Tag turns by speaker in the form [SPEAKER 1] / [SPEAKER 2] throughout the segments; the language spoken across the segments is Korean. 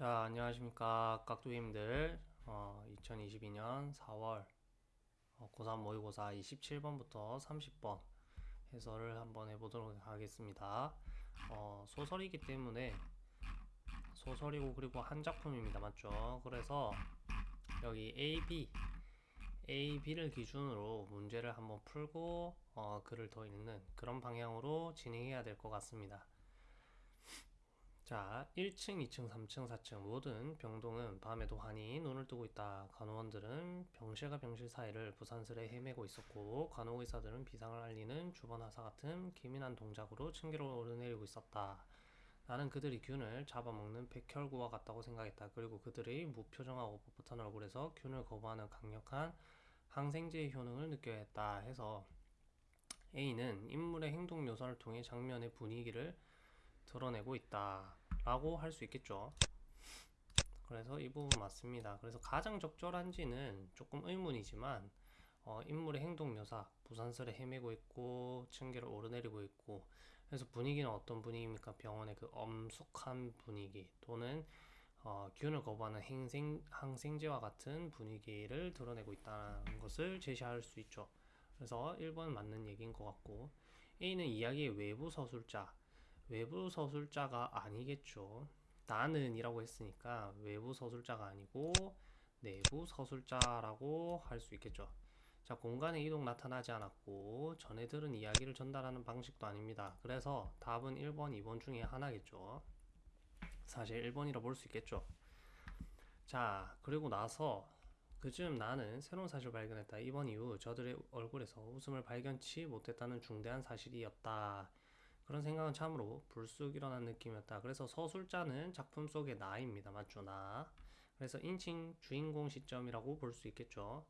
[SPEAKER 1] 자, 안녕하십니까. 깍두기님들. 어, 2022년 4월 어, 고3 모의고사 27번부터 30번 해설을 한번 해보도록 하겠습니다. 어, 소설이기 때문에 소설이고 그리고 한 작품입니다. 맞죠? 그래서 여기 A, B, A, B를 기준으로 문제를 한번 풀고 어, 글을 더 읽는 그런 방향으로 진행해야 될 것 같습니다. 자, 1층, 2층, 3층, 4층 모든 병동은 밤에도 환히 눈을 뜨고 있다. 간호원들은 병실과 병실 사이를 부산스레 헤매고 있었고 간호의사들은 비상을 알리는 주번하사 같은 기민한 동작으로 층계를 오르내리고 있었다. 나는 그들이 균을 잡아먹는 백혈구와 같다고 생각했다. 그리고 그들의 무표정하고 뻣뻣한 얼굴에서 균을 거부하는 강력한 항생제의 효능을 느껴야 했다. 해서 A는 인물의 행동 묘사를 통해 장면의 분위기를 드러내고 있다. 라고 할 수 있겠죠. 그래서 이 부분 맞습니다. 그래서 가장 적절한지는 조금 의문이지만 어, 인물의 행동 묘사, 부산설에 헤매고 있고 층계를 오르내리고 있고 그래서 분위기는 어떤 분위기입니까? 병원의 그 엄숙한 분위기 또는 어, 균을 거부하는 행생, 항생제와 같은 분위기를 드러내고 있다는 것을 제시할 수 있죠. 그래서 1번 맞는 얘기인 것 같고 A는 이야기의 외부 서술자 외부 서술자가 아니겠죠. 나는 이라고 했으니까 외부 서술자가 아니고 내부 서술자라고 할 수 있겠죠. 자, 공간의 이동 나타나지 않았고 전에 들은 이야기를 전달하는 방식도 아닙니다. 그래서 답은 1번, 2번 중에 하나겠죠. 사실 1번이라 볼 수 있겠죠. 자, 그리고 나서 그즈음 나는 새로운 사실을 발견했다. 이번 이후 저들의 얼굴에서 웃음을 발견치 못했다는 중대한 사실이었다. 그런 생각은 참으로 불쑥 일어난 느낌이었다. 그래서 서술자는 작품 속의 나입니다. 맞죠? 나. 그래서 인칭 주인공 시점이라고 볼 수 있겠죠.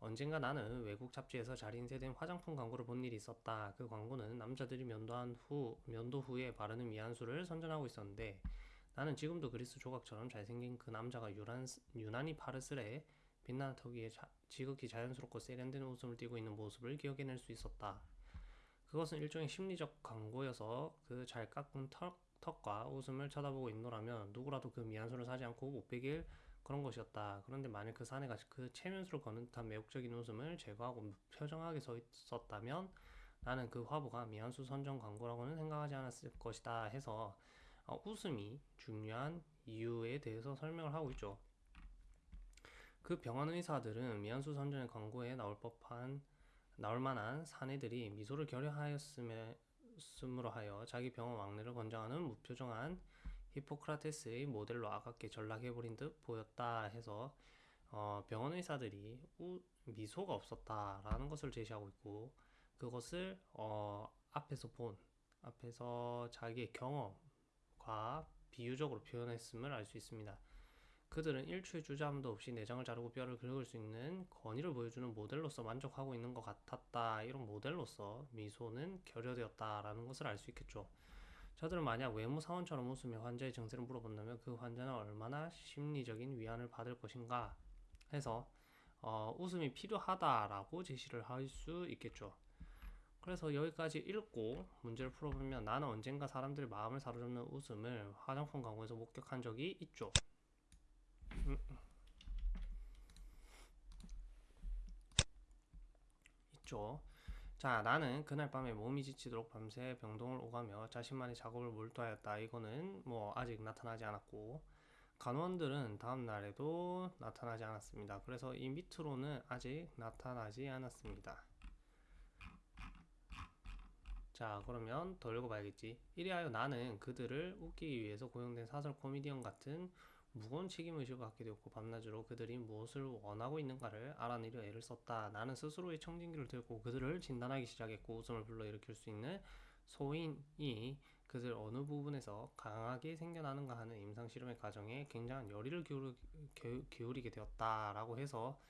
[SPEAKER 1] 언젠가 나는 외국 잡지에서 잘 인쇄된 화장품 광고를 본 일이 있었다. 그 광고는 남자들이 면도한 후, 면도 후에 바르는 미안수를 선전하고 있었는데 나는 지금도 그리스 조각처럼 잘생긴 그 남자가 유난, 유난히 파르스레 빛나는 턱 위에 자, 지극히 자연스럽고 세련된 웃음을 띠고 있는 모습을 기억해낼 수 있었다. 그것은 일종의 심리적 광고여서 그 잘 깎은 턱, 턱과 웃음을 쳐다보고 있노라면 누구라도 그 미안소를 사지 않고 못 베길 그런 것이었다. 그런데 만일 그 사내가 그 체면수를 거는 듯한 매혹적인 웃음을 제거하고 표정하게 서 있었다면 나는 그 화보가 미안수 선정 광고라고는 생각하지 않았을 것이다 해서 어, 웃음이 중요한 이유에 대해서 설명을 하고 있죠. 그 병원 의사들은 미안수 선정의 광고에 나올 법한 나올 만한 사내들이 미소를 결여하였음으로 하여 자기 병원 왕래를 권장하는 무표정한 히포크라테스의 모델로 아깝게 전락해버린 듯 보였다 해서 어, 병원 의사들이 우, 미소가 없었다라는 것을 제시하고 있고 그것을 어, 앞에서 본 앞에서 자기의 경험과 비유적으로 표현했음을 알 수 있습니다. 그들은 일초의 주저함도 없이 내장을 자르고 뼈를 긁을 수 있는 권위를 보여주는 모델로서 만족하고 있는 것 같았다. 이런 모델로서 미소는 결여되었다라는 것을 알 수 있겠죠. 저들은 만약 외모 사원처럼 웃으며 환자의 증세를 물어본다면 그 환자는 얼마나 심리적인 위안을 받을 것인가 해서 어, 웃음이 필요하다라고 제시를 할 수 있겠죠. 그래서 여기까지 읽고 문제를 풀어보면 나는 언젠가 사람들의 마음을 사로잡는 웃음을 화장품 광고에서 목격한 적이 있죠. 있죠. 자, 나는 그날 밤에 몸이 지치도록 밤새 병동을 오가며 자신만의 작업을 몰두하였다. 이거는 뭐 아직 나타나지 않았고 간원들은 다음 날에도 나타나지 않았습니다. 그래서 이 밑으로는 아직 나타나지 않았습니다. 자, 그러면 더 읽어봐야겠지. 이리하여 나는 그들을 웃기기 위해서 고용된 사설 코미디언 같은 무거운 책임의식을 갖게 되었고 밤낮으로 그들이 무엇을 원하고 있는가를 알아내려 애를 썼다. 나는 스스로의 청진기를 들고 그들을 진단하기 시작했고 웃음을 불러일으킬 수 있는 소인이 그들 어느 부분에서 강하게 생겨나는가 하는 임상실험의 과정에 굉장한 열의를 기울이, 기울이게 되었다라고 해서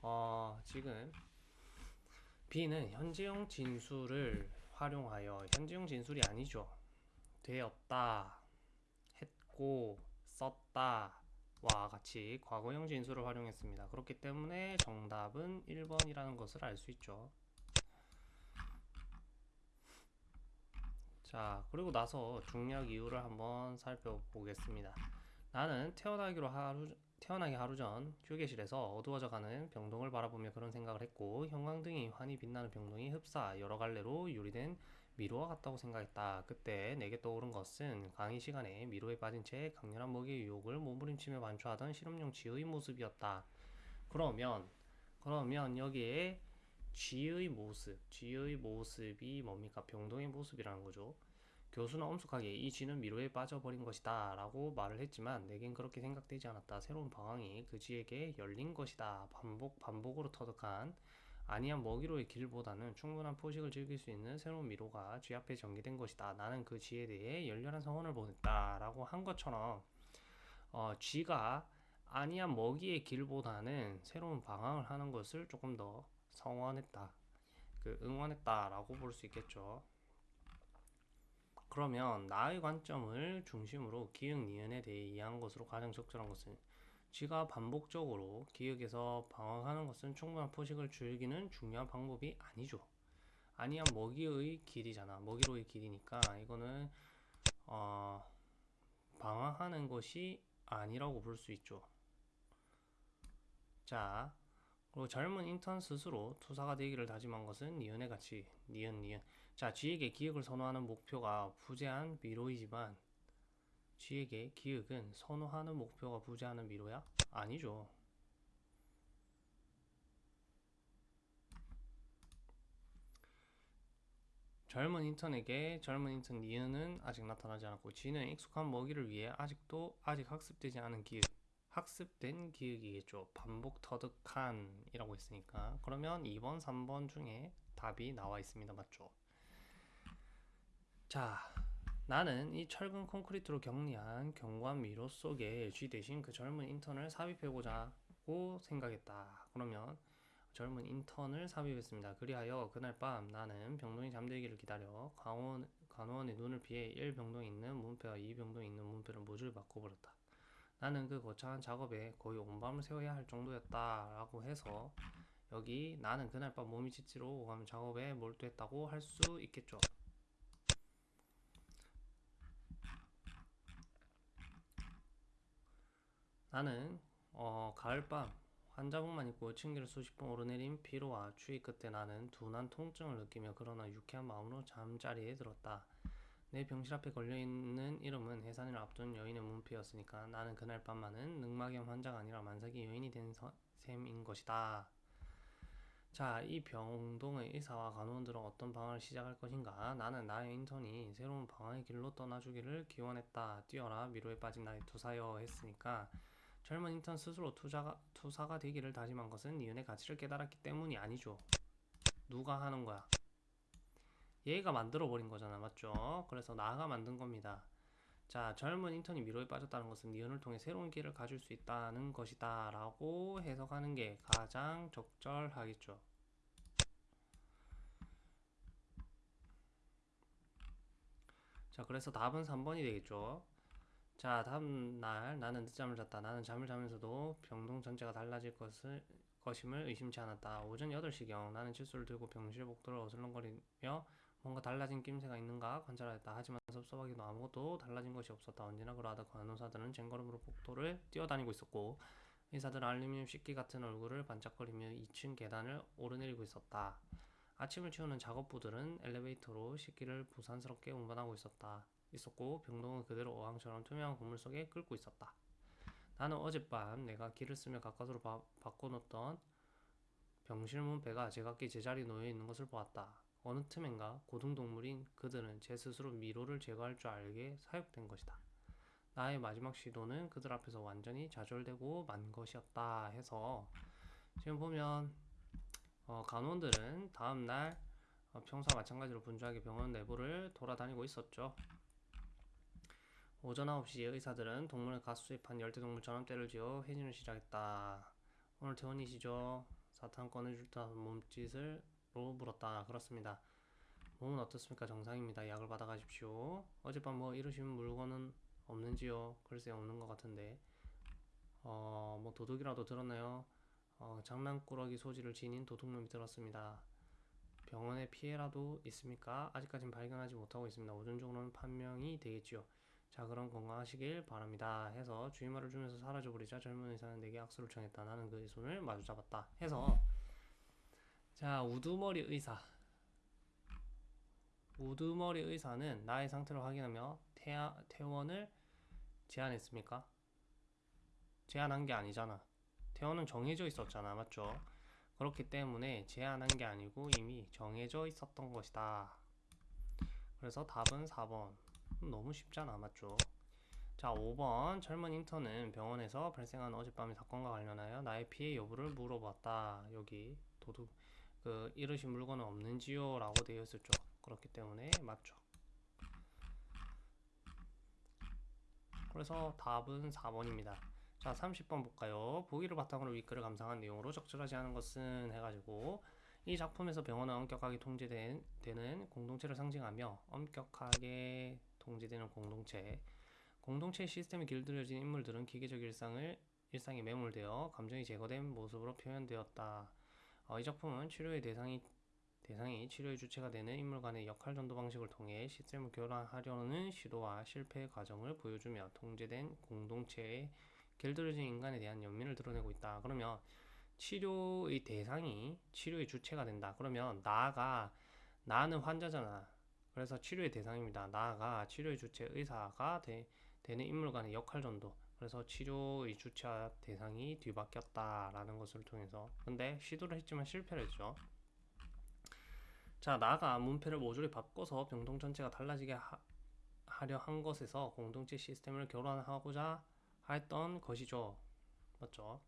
[SPEAKER 1] 어, 지금 B는 현재형 진술을 활용하여 현재형 진술이 아니죠. 되었다, 했고, 썼다 와 같이 과거형 진술을 활용했습니다. 그렇기 때문에 정답은 1번이라는 것을 알 수 있죠. 자 그리고 나서 중력 이유를 한번 살펴보겠습니다. 나는 태어나기로 하루 태어나기 하루 전 휴게실에서 어두워져가는 병동을 바라보며 그런 생각을 했고 형광등이 환히 빛나는 병동이 흡사 여러 갈래로 유리된 미로와 같다고 생각했다. 그때 내게 떠오른 것은 강의 시간에 미로에 빠진 채 강렬한 먹이의 유혹을 몸부림치며 반주하던 실험용 쥐의 모습이었다. 그러면 그러면 여기에 쥐의 모습, 쥐의 모습이 뭡니까? 병동의 모습이라는 거죠. 교수는 엄숙하게 이 쥐는 미로에 빠져버린 것이다 라고 말을 했지만 내겐 그렇게 생각되지 않았다. 새로운 방황이 그 쥐에게 열린 것이다. 반복 반복으로 터득한 아니한 먹이로의 길보다는 충분한 포식을 즐길 수 있는 새로운 미로가 쥐 앞에 전개된 것이다. 나는 그 쥐에 대해 열렬한 성원을 보냈다 라고 한 것처럼 어, 쥐가 아니한 먹이의 길보다는 새로운 방황을 하는 것을 조금 더 성원했다. 그 응원했다라고 볼 수 있겠죠. 그러면 나의 관점을 중심으로 기억 니은에 대해 이해한 것으로 가장 적절한 것은 쥐가 반복적으로 기억에서 방황하는 것은 충분한 포식을 즐기는 중요한 방법이 아니죠. 아니야 먹이의 길이잖아. 먹이로의 길이니까 이거는 어, 방황하는 것이 아니라고 볼 수 있죠. 자, 그리고 젊은 인턴 스스로 투사가 되기를 다짐한 것은 니은의 가치, 니은, 니은. 자, 쥐에게 기억을 선호하는 목표가 부재한 미로이지만 쥐에게 기억은 선호하는 목표가 부재하는 미로야? 아니죠. 젊은 인턴에게 젊은 인턴 니은은 아직 나타나지 않았고 쥐는 익숙한 먹이를 위해 아직도 아직 학습되지 않은 기억 학습된 기억이겠죠. 반복 터득한 이라고 했으니까 그러면 2번, 3번 중에 답이 나와 있습니다. 맞죠? 자, 나는 이 철근 콘크리트로 격리한 경관 미로 속에 쥐 대신 그 젊은 인턴을 삽입해보자 고 생각했다. 그러면 젊은 인턴을 삽입했습니다. 그리하여 그날 밤 나는 병동이 잠들기를 기다려 간호원, 간호원의 눈을 피해 1병동에 있는 문패와 2병동에 있는 문패를 모조리 바꿔버렸다. 나는 그 거창한 작업에 거의 온 밤을 새워야 할 정도였다라고 해서 여기 나는 그날 밤 몸이 지치러 오가며 작업에 몰두했다고 할 수 있겠죠. 나는 어, 가을밤 환자복만 입고 층계를 수십 번 오르내린 피로와 추위 끝에 나는 둔한 통증을 느끼며 그러나 유쾌한 마음으로 잠자리에 들었다. 내 병실 앞에 걸려있는 이름은 해산을 앞둔 여인의 문패였으니까 나는 그날 밤만은 늑막염 환자가 아니라 만삭이 여인이 된 서, 셈인 것이다. 자, 이 병동의 의사와 간호원들은 어떤 방황을 시작할 것인가? 나는 나의 인턴이 새로운 방황의 길로 떠나주기를 기원했다. 뛰어라 미로에 빠진 나의 투사여 했으니까 젊은 인턴 스스로 투자가, 투사가 되기를 다짐한 것은 니은의 가치를 깨달았기 때문이 아니죠. 누가 하는 거야? 얘가 만들어버린 거잖아. 맞죠? 그래서 나가 만든 겁니다. 자, 젊은 인턴이 미로에 빠졌다는 것은 니은을 통해 새로운 길을 가질 수 있다는 것이다. 라고 해석하는 게 가장 적절하겠죠. 자, 그래서 답은 3번이 되겠죠. 자, 다음 날 나는 늦잠을 잤다. 나는 잠을 자면서도 병동 전체가 달라질 것을 것임을 의심치 않았다. 오전 8시경 나는 칫솔을 들고 병실 복도를 어슬렁거리며 뭔가 달라진 낌새가 있는가 관찰하였다. 하지만 섭섭하기도 아무것도 달라진 것이 없었다. 언제나 그러하다 간호사들은 쟁걸음으로 복도를 뛰어다니고 있었고 의사들은 알루미늄 씻기 같은 얼굴을 반짝거리며 2층 계단을 오르내리고 있었다. 아침을 치우는 작업부들은 엘리베이터로 식기를 부산스럽게 운반하고 있었다. 있었고 병동은 그대로 어항처럼 투명한 건물 속에 끓고 있었다. 나는 어젯밤 내가 길을 쓰며 가까스로 바, 바꿔놓던 병실 문패가 제각기 제자리에 놓여 있는 것을 보았다. 어느 틈엔가 고등동물인 그들은 제 스스로 미로를 제거할 줄 알게 사육된 것이다. 나의 마지막 시도는 그들 앞에서 완전히 좌절되고 만 것이었다 해서 지금 보면 어, 간호원들은 다음날 어, 평소와 마찬가지로 분주하게 병원 내부를 돌아다니고 있었죠. 오전 9시에 의사들은 동물을 갓 수입한 열대동물처럼 때를 지어 회진을 시작했다. 오늘 퇴원이시죠? 사탕 꺼내줄 듯한 몸짓을 로 물었다. 그렇습니다. 몸은 어떻습니까? 정상입니다. 약을 받아가십시오. 어젯밤 뭐 이러시면 물건은 없는지요? 글쎄 없는 것 같은데. 어, 뭐 도둑이라도 들었나요? 어, 장난꾸러기 소지를 지닌 도둑놈이 들었습니다. 병원에 피해라도 있습니까? 아직까진 발견하지 못하고 있습니다. 오전 중으로는 판명이 되겠지요. 자 그럼 건강하시길 바랍니다. 해서 주의말을 주면서 사라져버리자. 젊은 의사는 내게 악수를 청했다. 나는 그의 손을 마주 잡았다. 해서. 자 우두머리 의사. 우두머리 의사는 나의 상태를 확인하며 태아, 퇴원을 제안했습니까? 제안한 게 아니잖아. 퇴원은 정해져 있었잖아. 맞죠? 그렇기 때문에 제안한 게 아니고 이미 정해져 있었던 것이다. 그래서 답은 4번. 음, 너무 쉽잖아 맞죠? 자 5번. 젊은 인턴은 병원에서 발생한 어젯밤의 사건과 관련하여 나의 피해 여부를 물어봤다. 여기 도둑 그 잃으신 물건은 없는지요? 라고 되어 있었죠. 그렇기 때문에 맞죠. 그래서 답은 4번입니다. 자 30번 볼까요? 보기를 바탕으로 위크를 감상한 내용으로 적절하지 않은 것은 해가지고 이 작품에서 병원은 엄격하게 통제되는 공동체를 상징하며 엄격하게 통제되는 공동체 공동체 시스템에 길들여진 인물들은 기계적 일상을 일상에 매몰되어 감정이 제거된 모습으로 표현되었다. 어, 이 작품은 치료의 대상이 대상이 치료의 주체가 되는 인물 간의 역할 전도 방식을 통해 시스템을 교란하려는 시도와 실패의 과정을 보여주며 통제된 공동체에 길들여진 인간에 대한 연민을 드러내고 있다. 그러면 치료의 대상이 치료의 주체가 된다. 그러면 나가 나는 환자잖아. 그래서 치료의 대상입니다. 나가 치료의 주체 의사가 되, 되는 인물 간의 역할 전도. 그래서 치료의 주체와 대상이 뒤바뀌었다라는 것을 통해서 근데 시도를 했지만 실패를 했죠. 자, 나가 문패를 모조리 바꿔서 병동 전체가 달라지게 하, 하려 한 것에서 공동체 시스템을 교란하고자 했던 것이죠. 맞죠?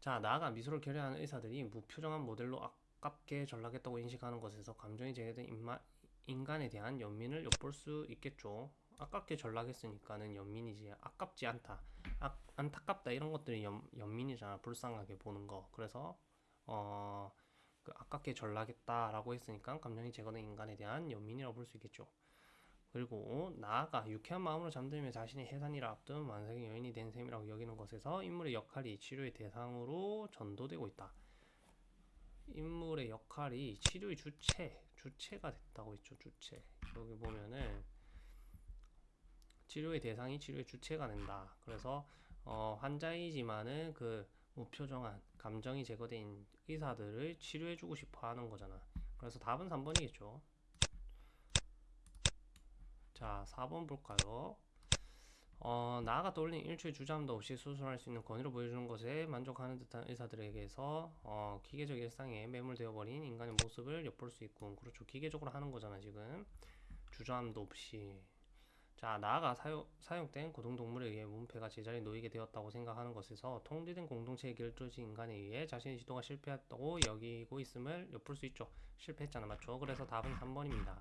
[SPEAKER 1] 자, 나아가 미소를 결여하는 의사들이 무표정한 모델로 아깝게 전락했다고 인식하는 것에서 감정이 제거된 인마, 인간에 대한 연민을 엿볼 수 있겠죠. 아깝게 전락했으니까는 연민이지. 아깝지 않다. 아, 안타깝다 이런 것들이 연, 연민이잖아. 불쌍하게 보는 거. 그래서 어, 그 아깝게 전락했다라고 했으니까 감정이 제거된 인간에 대한 연민이라고 볼 수 있겠죠. 그리고 나아가 유쾌한 마음으로 잠들며 자신의 해산이라 앞둔 만성의 여인이 된 셈이라고 여기는 것에서 인물의 역할이 치료의 대상으로 전도되고 있다. 인물의 역할이 치료의 주체, 주체가 됐다고 했죠. 주체. 여기 보면은 치료의 대상이 치료의 주체가 된다. 그래서 어, 환자이지만은 그 무표정한 감정이 제거된 의사들을 치료해주고 싶어 하는 거잖아. 그래서 답은 3번이겠죠. 자, 4번 볼까요? 어, 나아가 떠올린 일초의 주저함도 없이 수술할 수 있는 권위를 보여주는 것에 만족하는 듯한 의사들에게서 어, 기계적 일상에 매몰되어 버린 인간의 모습을 엿볼 수 있고 그렇죠. 기계적으로 하는 거잖아 지금. 주저함도 없이. 자 나아가 사용, 사용된 고등동물에 의해 문패가 제자리에 놓이게 되었다고 생각하는 것에서 통제된 공동체의 길조지 인간에 의해 자신의 지도가 실패했다고 여기고 있음을 엿볼 수 있죠. 실패했잖아 맞죠? 그래서 답은 3번입니다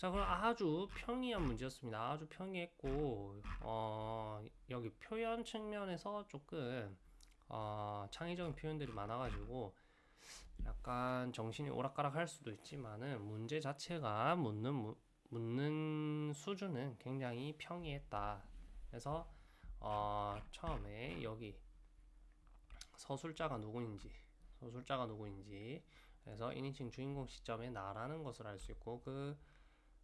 [SPEAKER 1] 자 그럼 아주 평이한 문제였습니다. 아주 평이했고 어, 여기 표현 측면에서 조금 어, 창의적인 표현들이 많아가지고 약간 정신이 오락가락 할 수도 있지만은 문제 자체가 묻는 무, 묻는 수준은 굉장히 평이했다. 그래서 어, 처음에 여기 서술자가 누구인지 서술자가 누구인지 그래서 1인칭 주인공 시점에 나라는 것을 알 수 있고 그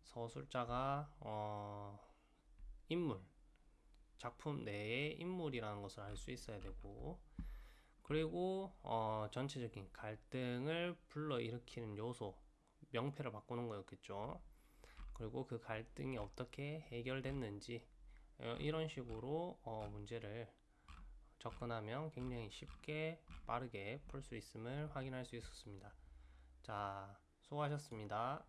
[SPEAKER 1] 서술자가 어, 인물 작품 내의 인물이라는 것을 알 수 있어야 되고 그리고 어, 전체적인 갈등을 불러일으키는 요소 명패를 바꾸는 거였겠죠. 그리고 그 갈등이 어떻게 해결됐는지 어, 이런 식으로 어, 문제를 접근하면 굉장히 쉽게 빠르게 풀 수 있음을 확인할 수 있었습니다. 자, 수고하셨습니다.